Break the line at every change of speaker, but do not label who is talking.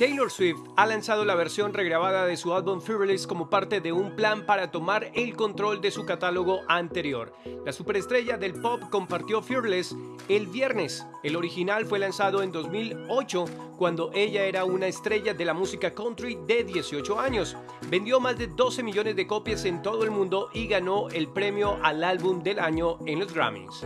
Taylor Swift ha lanzado la versión regrabada de su álbum Fearless como parte de un plan para tomar el control de su catálogo anterior. La superestrella del pop compartió Fearless el viernes. El original fue lanzado en 2008 cuando ella era una estrella de la música country de 18 años. Vendió más de 12 millones de copias en todo el mundo y ganó el premio al álbum del año en los Grammys.